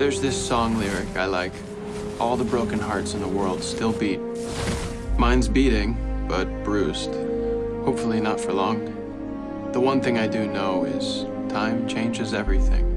There's this song lyric I like. All the broken hearts in the world still beat. Mine's beating, but bruised. Hopefully not for long. The one thing I do know is time changes everything.